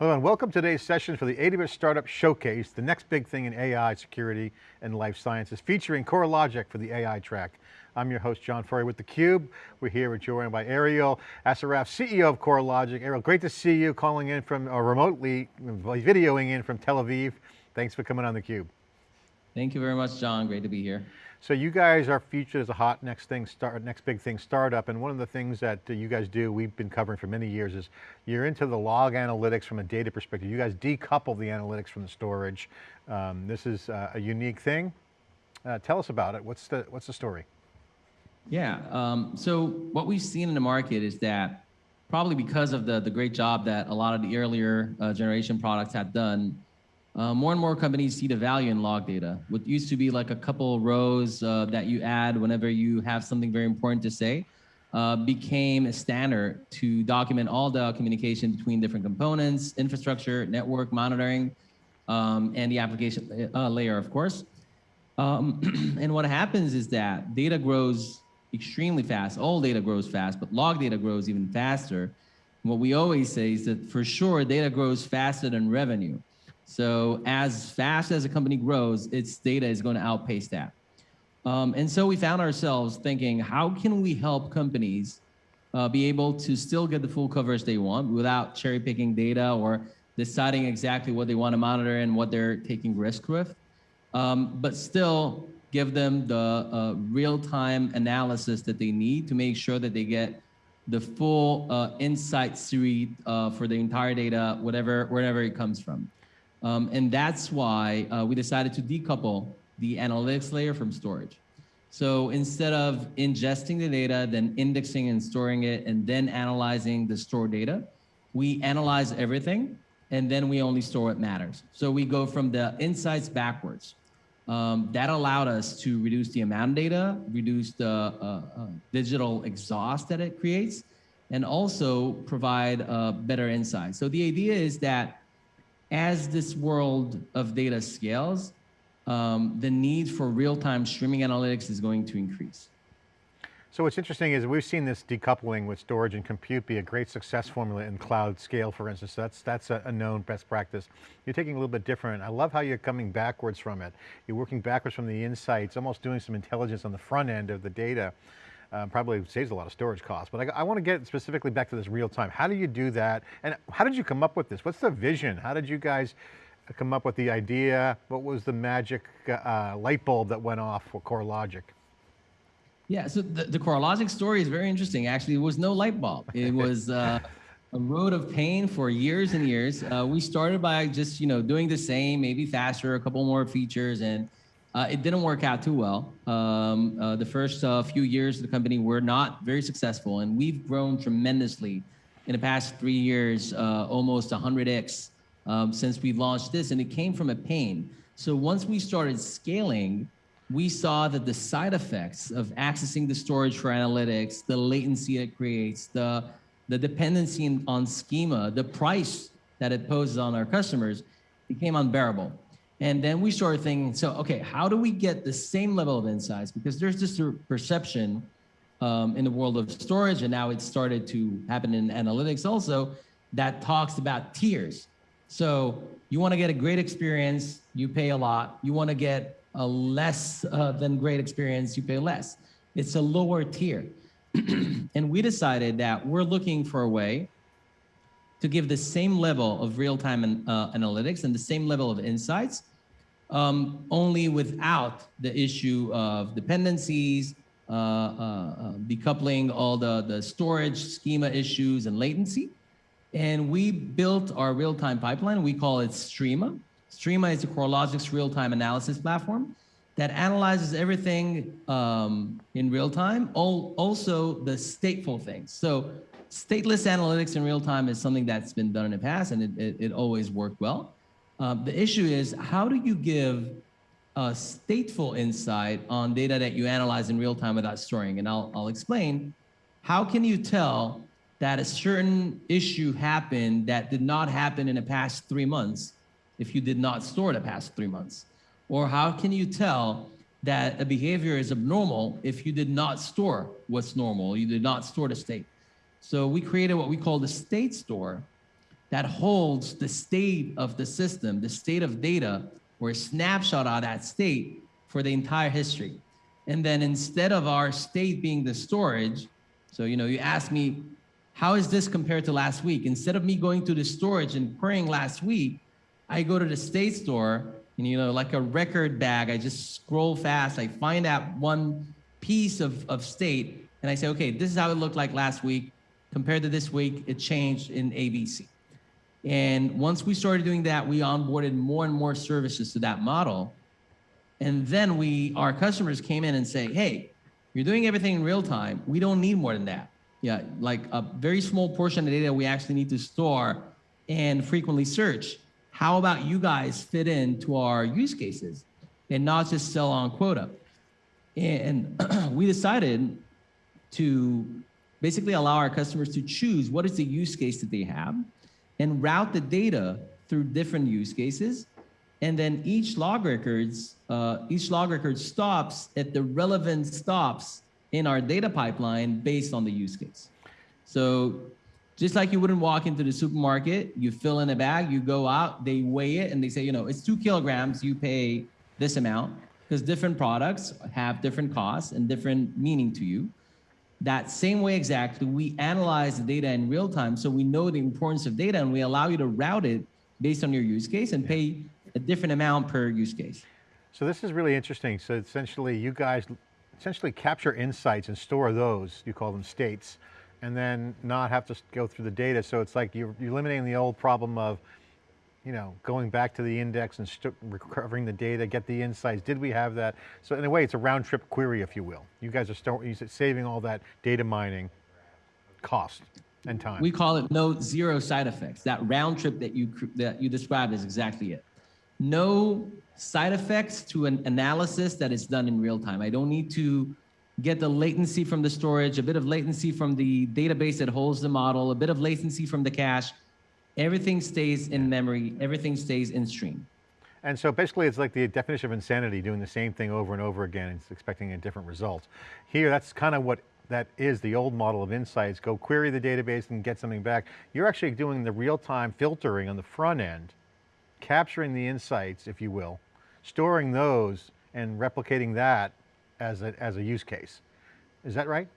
Hello and welcome to today's session for the AWS Startup Showcase, the next big thing in AI, security, and life sciences, featuring Coralogix for the AI track. I'm your host, John Furrier with theCUBE. We're here, we're joined by Ariel Assaraf, CEO of Coralogix. Ariel, great to see you calling in from, or remotely, videoing in from Tel Aviv. Thanks for coming on theCUBE. Thank you very much, John, great to be here. So you guys are featured as a hot next thing, start, next big thing startup, and one of the things that you guys do, we've been covering for many years, is you're into the log analytics from a data perspective. You guys decouple the analytics from the storage. Um, this is uh, a unique thing. Uh, tell us about it. What's the, what's the story? Yeah, um, so what we've seen in the market is that probably because of the, the great job that a lot of the earlier uh, generation products have done, uh, more and more companies see the value in log data. What used to be like a couple rows uh, that you add whenever you have something very important to say uh, became a standard to document all the communication between different components, infrastructure, network monitoring, um, and the application uh, layer, of course. Um, and what happens is that data grows extremely fast. All data grows fast, but log data grows even faster. what we always say is that for sure, data grows faster than revenue. So as fast as a company grows, its data is going to outpace that. Um, and so we found ourselves thinking, how can we help companies uh, be able to still get the full coverage they want without cherry picking data or deciding exactly what they want to monitor and what they're taking risk with, um, but still give them the uh, real-time analysis that they need to make sure that they get the full uh, insight suite uh, for the entire data, whatever, wherever it comes from. Um, and that's why uh, we decided to decouple the analytics layer from storage. So instead of ingesting the data, then indexing and storing it, and then analyzing the stored data, we analyze everything, and then we only store what matters. So we go from the insights backwards. Um, that allowed us to reduce the amount of data, reduce the uh, uh, digital exhaust that it creates, and also provide uh, better insights. So the idea is that as this world of data scales, um, the need for real-time streaming analytics is going to increase. So what's interesting is we've seen this decoupling with storage and compute be a great success formula in cloud scale, for instance. That's, that's a, a, known best practice. You're taking a little bit different. I love how you're coming backwards from it. You're working backwards from the insights, almost doing some intelligence on the front end of the data uh, probably saves a lot of storage costs. But I, I want to get specifically back to this real time. How do you do that? And how did you come up with this? What's the vision? How did you guys come up with the idea? What was the magic uh, light bulb that went off for Coralogix? Yeah, so the, the Coralogix story is very interesting. Actually, it was no light bulb. It was uh, a road of pain for years and years. Uh, we started by just, you know, doing the same, maybe faster, a couple more features, and uh, it didn't work out too well. Um, uh, the first uh, few years of the company were not very successful, and we've grown tremendously in the past three years, uh, almost 100x um, since we launched this, and it came from a pain. So once we started scaling, we saw that the side effects of accessing the storage for analytics, the latency it creates, the, the dependency on schema, the price that it poses on our customers became unbearable. And then we started thinking, so, okay, how do we get the same level of insights? Because there's this perception um, in the world of storage, and now it's started to happen in analytics also, that talks about tiers. So you want to get a great experience, you pay a lot. You want to get a less uh, than great experience, you pay less. It's a lower tier. and we decided that we're looking for a way to give the same level of real-time uh, analytics and the same level of insights um, only without the issue of dependencies, uh, uh, uh, decoupling all the, the storage schema issues and latency. And we built our real-time pipeline. We call it Streama. Streama is a Coralogix real-time analysis platform that analyzes everything um, in real time, also the stateful things. So stateless analytics in real time is something that's been done in the past and it, it, it always worked well. Um, the issue is how do you give a stateful insight on data that you analyze in real time without storing? And I'll, I'll explain. How can you tell that a certain issue happened that did not happen in the past three months if you did not store the past three months? Or how can you tell that a behavior is abnormal if you did not store what's normal, you did not store the state? So we created what we call the state store, that holds the state of the system, the state of data, or a snapshot of that state for the entire history. And then instead of our state being the storage, so you know, you ask me, how is this compared to last week? Instead of me going to the storage and querying last week, I go to the state store and you know, like a record bag, I just scroll fast, I find that one piece of, of state, and I say, okay, this is how it looked like last week. Compared to this week, it changed in ABC. And once we started doing that, we onboarded more and more services to that model. And then we, our customers came in and say, hey, you're doing everything in real time. We don't need more than that. Yeah, like a very small portion of the data we actually need to store and frequently search. How about you guys fit into our use cases and not just sell on quota? And we decided to basically allow our customers to choose what is the use case that they have and route the data through different use cases. And then each log records, uh, each log record stops at the relevant stops in our data pipeline based on the use case. So just like you wouldn't walk into the supermarket, you fill in a bag, you go out, they weigh it and they say, you know, it's two kilograms, you pay this amount because different products have different costs and different meaning to you. That same way exactly, we analyze the data in real time so we know the importance of data and we allow you to route it based on your use case and pay a different amount per use case. So this is really interesting. So essentially you guys essentially capture insights and store those, you call them states, and then not have to go through the data. So it's like you're, you're eliminating the old problem of, you know, going back to the index and recovering the data, get the insights. Did we have that? So in a way, it's a round trip query, if you will. You guys are saving all that data mining cost and time. We call it no zero side effects. That round trip that you that you described is exactly it. No side effects to an analysis that is done in real time. I don't need to get the latency from the storage, a bit of latency from the database that holds the model, a bit of latency from the cache, Everything stays in memory, everything stays in stream. And so basically it's like the definition of insanity, doing the same thing over and over again and expecting a different result. Here, that's kind of what that is the old model of insights. Go query the database and get something back. You're actually doing the real-time filtering on the front end, capturing the insights, if you will, storing those and replicating that as a, as a use case. Is that right?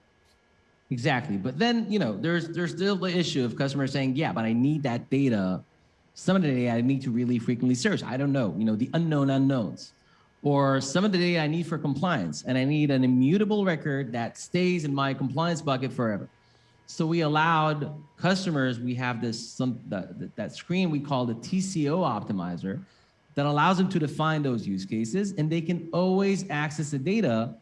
Exactly. But then, you know, there's there's still the issue of customers saying, yeah, but I need that data. Some of the data I need to really frequently search. I don't know, you know, the unknown unknowns. Or some of the data I need for compliance and I need an immutable record that stays in my compliance bucket forever. So we allowed customers, we have this some that, that screen we call the TCO optimizer that allows them to define those use cases and they can always access the data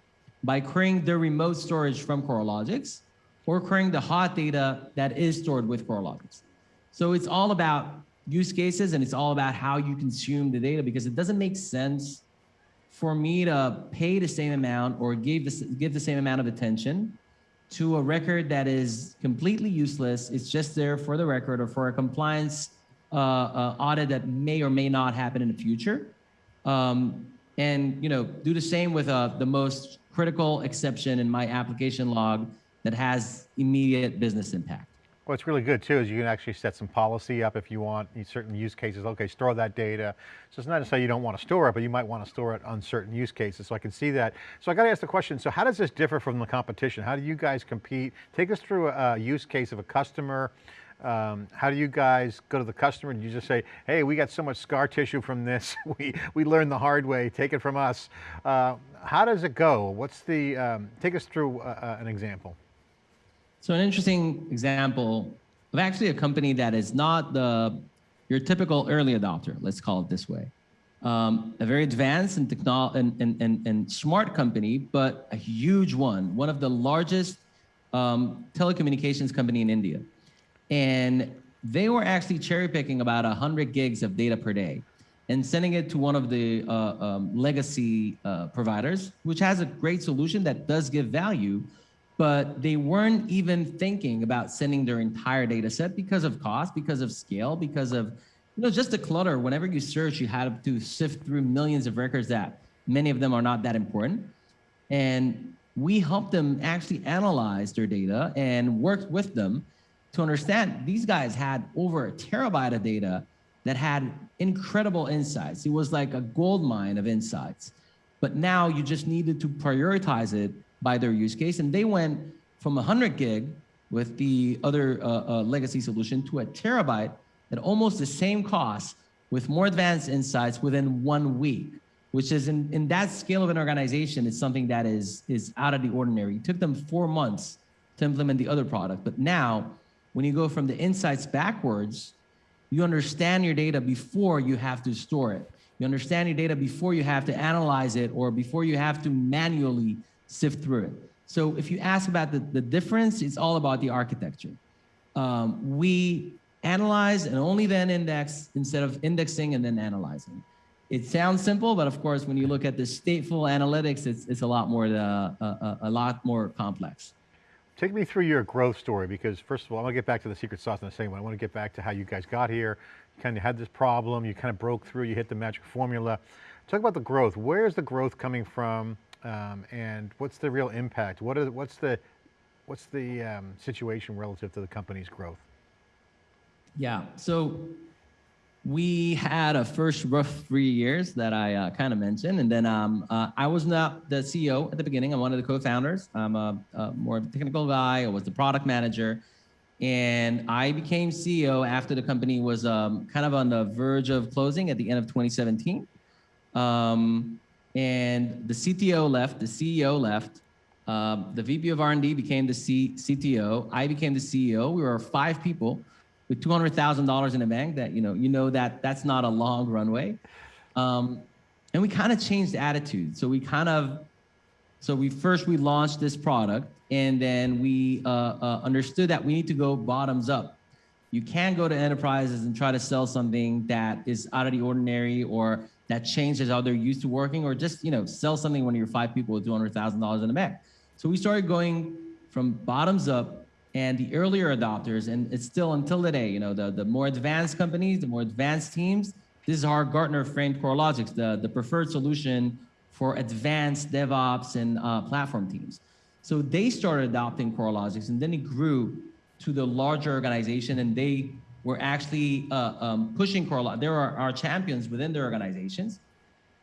by querying their remote storage from Coralogix or querying the hot data that is stored with Coralogix. So it's all about use cases and it's all about how you consume the data because it doesn't make sense for me to pay the same amount or give the, give the same amount of attention to a record that is completely useless. It's just there for the record or for a compliance uh, uh, audit that may or may not happen in the future. Um, and you know, do the same with uh, the most critical exception in my application log that has immediate business impact. What's really good too is you can actually set some policy up if you want certain use cases. Okay, store that data. So it's not to say you don't want to store it, but you might want to store it on certain use cases. So I can see that. So I got to ask the question, so how does this differ from the competition? How do you guys compete? Take us through a, use case of a customer. Um, how do you guys go to the customer and you just say, hey, we got so much scar tissue from this. we, we learned the hard way, take it from us. Uh, how does it go? What's the, um, take us through uh, uh an example. So an interesting example of actually a company that is not the your typical early adopter, let's call it this way. Um, a very advanced and, and, and, and, and, smart company, but a huge one, one of the largest um, telecommunications company in India. And they were actually cherry picking about 100 gigs of data per day and sending it to one of the uh, um, legacy uh, providers, which has a great solution that does give value, but they weren't even thinking about sending their entire data set because of cost, because of scale, because of you know just the clutter. Whenever you search, you had to sift through millions of records that many of them are not that important. And we helped them actually analyze their data and worked with them to understand these guys had over a terabyte of data that had incredible insights. It was like a gold mine of insights. But now you just needed to prioritize it by their use case. And they went from 100 gig with the other uh, uh, legacy solution to a terabyte at almost the same cost with more advanced insights within one week, which is in, in that scale of an organization, it's something that is, is out of the ordinary. It took them four months to implement the other product. But now, when you go from the insights backwards, you understand your data before you have to store it. You understand your data before you have to analyze it or before you have to manually sift through it. So if you ask about the, the difference, it's all about the architecture. Um, we analyze and only then index instead of indexing and then analyzing. It sounds simple, but of course, when you look at the stateful analytics, it's, it's a lot more uh, a, a lot more complex. Take me through your growth story because first of all, I want to get back to the secret sauce in a second, but I want to get back to how you guys got here. You kind of had this problem, you kind of broke through, you hit the magic formula. Talk about the growth. Where's the growth coming from um, and what's the real impact? What are, what's the, what's the um, situation relative to the company's growth? Yeah, so we had a first rough three years that I uh, kind of mentioned, and then um, uh, I was not the CEO at the beginning. I'm one of the co-founders. I'm a, a more technical guy. I was the product manager, and I became CEO after the company was um, kind of on the verge of closing at the end of 2017. Um, and the CTO left, the CEO left, um, the VP of R&D became the C CTO. I became the CEO. We were five people with $200,000 in the bank that, you know, you know that that's not a long runway. Um, and we kind of changed attitude. So we kind of, so we first, we launched this product and then we uh, uh, understood that we need to go bottoms up. You can't go to enterprises and try to sell something that is out of the ordinary or that changes how they're used to working or just, you know, sell something when you're five people with $200,000 in the bank. So we started going from bottoms up and the earlier adopters, and it's still until today, you know, the, the more advanced companies, the more advanced teams, this is our Gartner framed Coralogix, the, the preferred solution for advanced DevOps and uh, platform teams. So they started adopting Coralogix and then it grew to the larger organization and they were actually uh, um, pushing Coralogix. There are our champions within their organizations.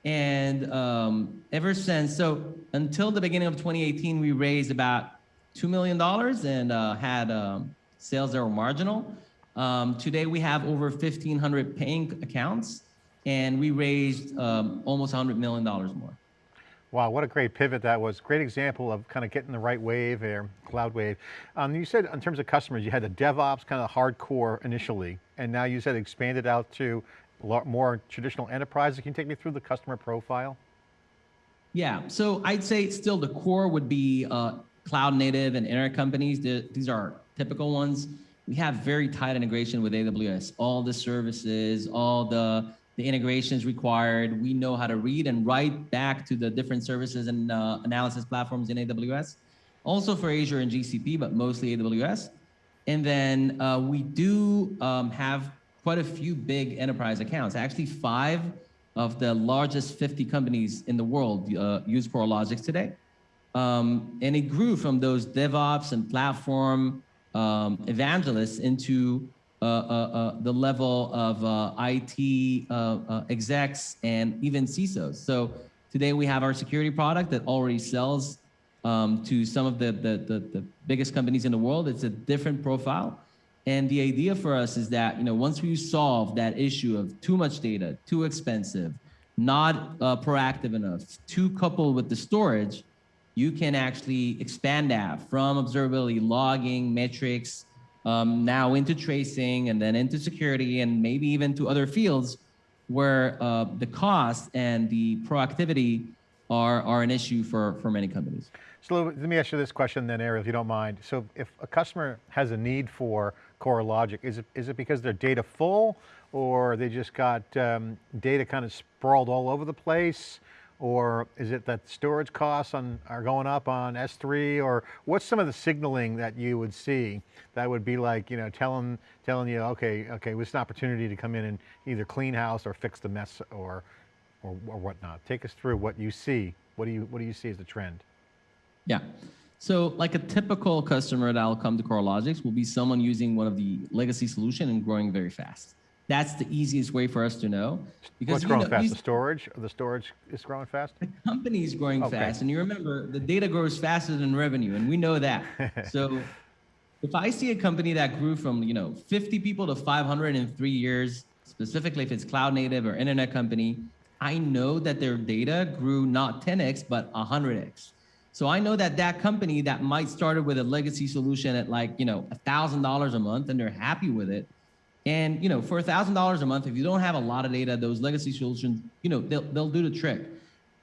And um, ever since, so until the beginning of 2018, we raised about $2 million and uh, had um, sales that were marginal. Um, today we have over 1,500 paying accounts and we raised um, almost $100 million more. Wow, what a great pivot that was. Great example of kind of getting the right wave there, cloud wave. Um, you said in terms of customers, you had the DevOps kind of hardcore initially, and now you said expanded out to a lot more traditional enterprises. Can you take me through the customer profile? Yeah, so I'd say still the core would be uh, cloud native and internet companies, these are typical ones. We have very tight integration with AWS, all the services, all the, the integrations required. We know how to read and write back to the different services and uh, analysis platforms in AWS. Also for Azure and GCP, but mostly AWS. And then uh, we do um, have quite a few big enterprise accounts. Actually, five of the largest 50 companies in the world uh, use Coralogix today. Um, and it grew from those DevOps and platform um, evangelists into the level of uh, IT uh, uh, execs and even CISOs. So today we have our security product that already sells um, to some of the, the, the, the, biggest companies in the world. It's a different profile. And the idea for us is that, you know, once we solve that issue of too much data, too expensive, not proactive enough, too coupled with the storage, you can actually expand that from observability, logging, metrics, um, now into tracing and then into security and maybe even to other fields where uh, the cost and the proactivity are, are an issue for, for many companies. So let me ask you this question then, Ariel, if you don't mind. So if a customer has a need for Coralogix, is it, is it because their data full or they just got um, data kind of sprawled all over the place? Or is it that storage costs on, are going up on S3 or what's some of the signaling that you would see that would be like, you know, telling, telling you, okay, okay, it's an opportunity to come in and either clean house or fix the mess or, or, or whatnot. Take us through what you see. What do you, what do you see as the trend? Yeah. So like a typical customer that'll come to Coralogix will be someone using one of the legacy solution and growing very fast. That's the easiest way for us to know. Because What's growing know, fast? The storage? The storage is growing fast? the company is growing Okay. fast. And you remember, the data grows faster than revenue, and we know that. so if I see a company that grew from, you know, 50 people to 500 in three years, specifically if it's cloud native or internet company, I know that their data grew not 10x, but 100x. So I know that that company that might started with a legacy solution at like, you know, $1,000 a month and they're happy with it. And, you know, for a $1,000 a month, if you don't have a lot of data, those legacy solutions, you know, they'll, they'll do the trick.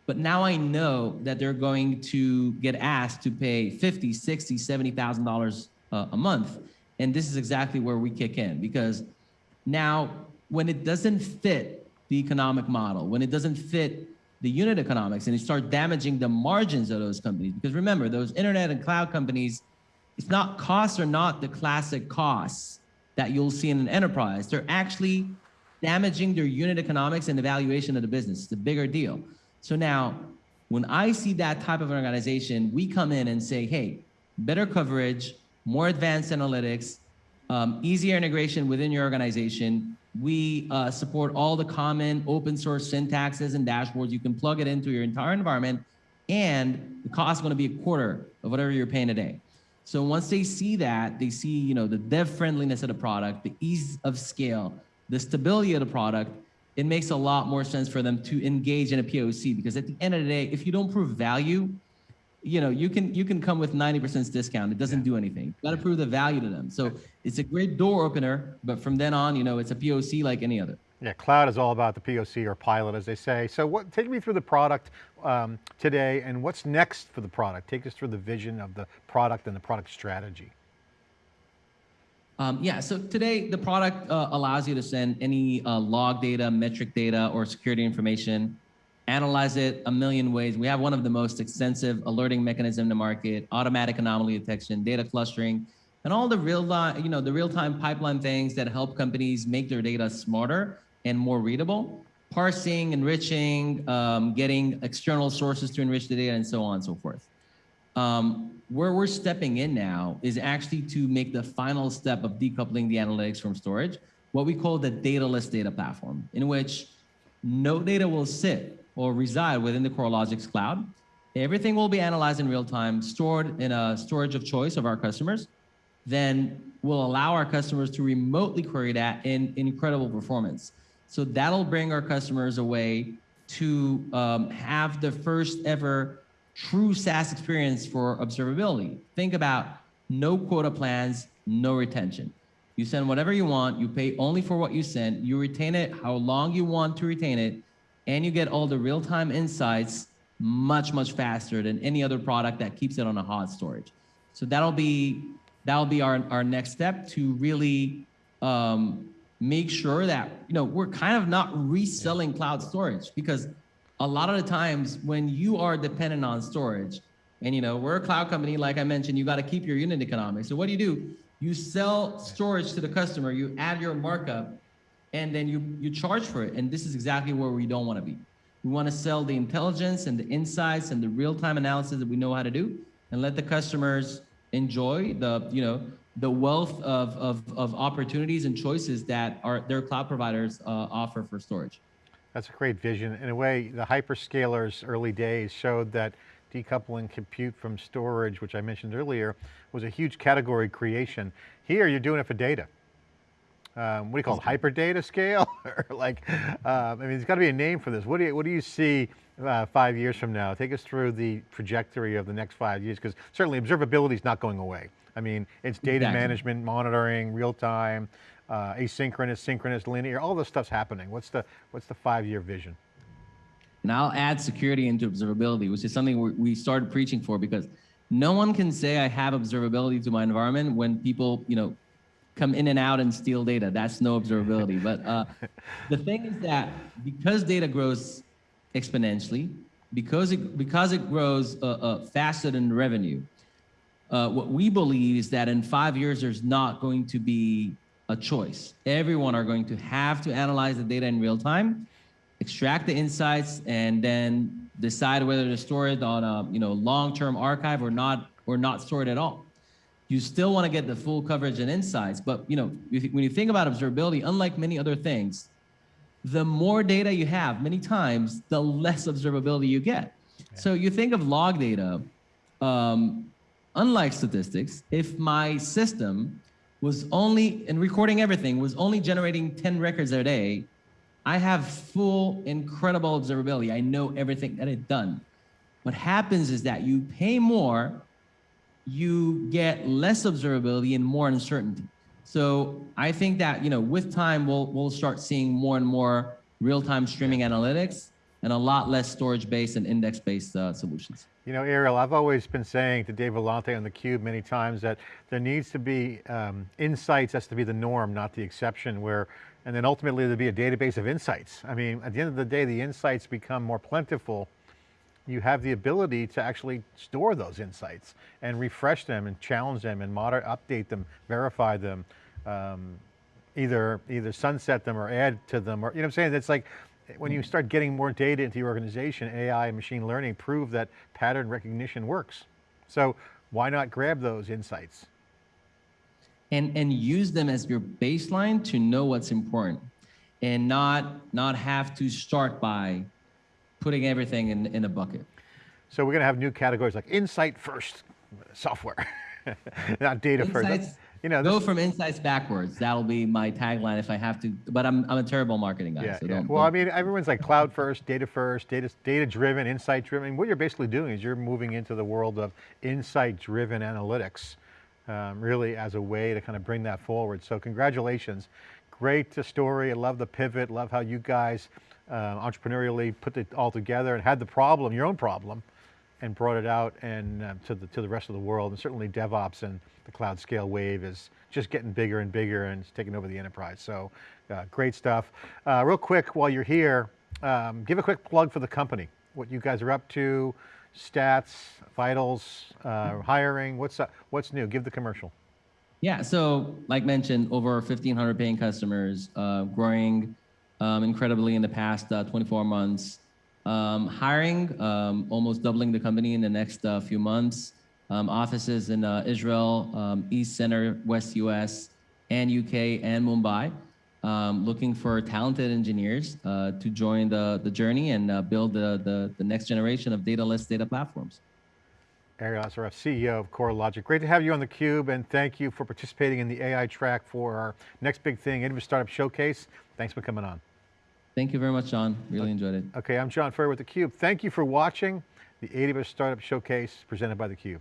But now I know that they're going to get asked to pay 50, 60, $70,000 uh, a month. And this is exactly where we kick in because now when it doesn't fit the economic model, when it doesn't fit the unit economics and you start damaging the margins of those companies, because remember, those internet and cloud companies, it's not costs are not the classic costs that you'll see in an enterprise. They're actually damaging their unit economics and the valuation of the business. It's a bigger deal. So now, when I see that type of an organization, we come in and say, hey, better coverage, more advanced analytics, um, easier integration within your organization. We uh, support all the common open source syntaxes and dashboards. You can plug it into your entire environment, and the cost is going to be a quarter of whatever you're paying today. So once they see that, they see you know the dev friendliness of the product, the ease of scale, the stability of the product. It makes a lot more sense for them to engage in a POC because at the end of the day, if you don't prove value, you know you can you can come with 90% discount. It doesn't do anything. You got to prove the value to them. So it's a great door opener, but from then on, you know, it's a POC like any other. Yeah, cloud is all about the POC or pilot, as they say. So what, take me through the product um, today and what's next for the product. Take us through the vision of the product and the product strategy. Um, yeah, so today the product uh, allows you to send any uh, log data, metric data, or security information, analyze it a million ways. We have one of the most extensive alerting mechanism the market, automatic anomaly detection, data clustering, and all the real, you know, the real-time pipeline things that help companies make their data smarter and more readable, parsing, enriching, um, getting external sources to enrich the data, and so on and so forth. Um, where we're stepping in now is actually to make the final step of decoupling the analytics from storage, what we call the dataless data platform, in which no data will sit or reside within the Coralogix cloud. Everything will be analyzed in real time, stored in a storage of choice of our customers. Then we'll allow our customers to remotely query that in incredible performance. So that'll bring our customers a way to um, have the first ever true SaaS experience for observability. Think about no quota plans, no retention. You send whatever you want, you pay only for what you send, you retain it how long you want to retain it, and you get all the real-time insights much, much faster than any other product that keeps it on a hot storage. So that'll be that'll be our, our next step to really um, make sure that you know we're kind of not reselling cloud storage because a lot of the times when you are dependent on storage and you know we're a cloud company like i mentioned you got to keep your unit economics. So what do you do? You sell storage to the customer you add your markup and then you you charge for it. And this is exactly where we don't want to be. We want to sell the intelligence and the insights and the real-time analysis that we know how to do and let the customers enjoy the you know the wealth of, of, of opportunities and choices that our their cloud providers uh, offer for storage That's a great vision. In a way, the hyperscalers early days showed that decoupling compute from storage, which I mentioned earlier, was a huge category creation. Here, you're doing it for data. Um, what do you call it, hyper data scale? or like, um, I mean, there's got to be a name for this. What do you, what do you see uh, five years from now? Take us through the trajectory of the next five years, because certainly observability is not going away. I mean, it's data Exactly. management, monitoring, real time, uh, asynchronous, synchronous, linear, all this stuff's happening. What's the, what's the five-year vision? And I'll add security into observability, which is something we we started preaching for because no one can say I have observability to my environment when people, you know, come in and out and steal data. That's no observability. but uh, the thing is that because data grows exponentially, because it because it grows uh, uh, faster than revenue, uh, what we believe is that in five years there's not going to be a choice. Everyone are going to have to analyze the data in real time, extract the insights, and then decide whether to store it on a you know long-term archive or not or not store it at all. You still want to get the full coverage and insights, but you know, when you think about observability, unlike many other things, the more data you have, many times, the less observability you get. So you think of log data, um, unlike statistics, if my system was only, and recording everything, was only generating 10 records a day, I have full, incredible observability. I know everything that it done. What happens is that you pay more, you get less observability and more uncertainty. So I think that you know, with time, we'll we'll start seeing more and more real-time streaming analytics and a lot less storage-based and index-based uh, solutions. You know, Ariel, I've always been saying to Dave Vellante on theCUBE many times that there needs to be um, insights has to be the norm, not the exception where, and then ultimately there'd be a database of insights. I mean, at the end of the day, the insights become more plentiful. You have the ability to actually store those insights and refresh them and challenge them and moder update them, verify them, um, either, either sunset them or add to them or, you know what I'm saying? It's like, when you start getting more data into your organization, AI and machine learning prove that pattern recognition works. So why not grab those insights? and and use them as your baseline to know what's important and not not have to start by putting everything in, in a bucket. So we're going to have new categories like insight first software, not data Insights, first. You know, go from insights backwards. That'll be my tagline if I have to, but I'm, I'm a terrible marketing guy. yeah, so yeah. don't, Well, I mean, everyone's like cloud first, data first, data, data driven, insight driven. What you're basically doing is you're moving into the world of insight driven analytics, um, really as a way to kind of bring that forward. So congratulations. Great story. I love the pivot. Love how you guys uh, entrepreneurially put it all together and had the problem, your own problem, and brought it out and uh, to the to the rest of the world. And certainly DevOps and the cloud scale wave is just getting bigger and bigger and it's taking over the enterprise. So uh, great stuff. Uh, real quick, while you're here, um, give a quick plug for the company. What you guys are up to, stats, vitals, uh, hiring. What's up, what's new? Give the commercial. Yeah, so like mentioned, over 1,500 paying customers, uh, growing um, incredibly in the past uh, 24 months. Um, hiring, um, almost doubling the company in the next uh, few months. Um, offices in uh, Israel, um, East Center, West US, and UK, and Mumbai. Um, looking for talented engineers uh, to join the, the journey and uh, build the, the, the next generation of data-less data platforms. Ariel Assaraf, CEO of Coralogix. Great to have you on theCUBE and thank you for participating in the AI track for our next big thing, Innovative Startup Showcase. Thanks for coming on. Thank you very much, John. Really uh, enjoyed it. Okay, I'm John Furrier with theCUBE. Thank you for watching the AWS Startup Showcase presented by theCUBE.